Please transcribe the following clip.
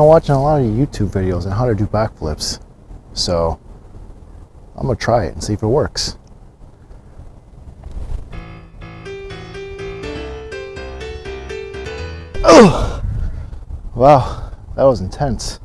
I'm watching a lot of YouTube videos on how to do backflips. So I'm gonna try it and see if it works. Oh! Wow, that was intense.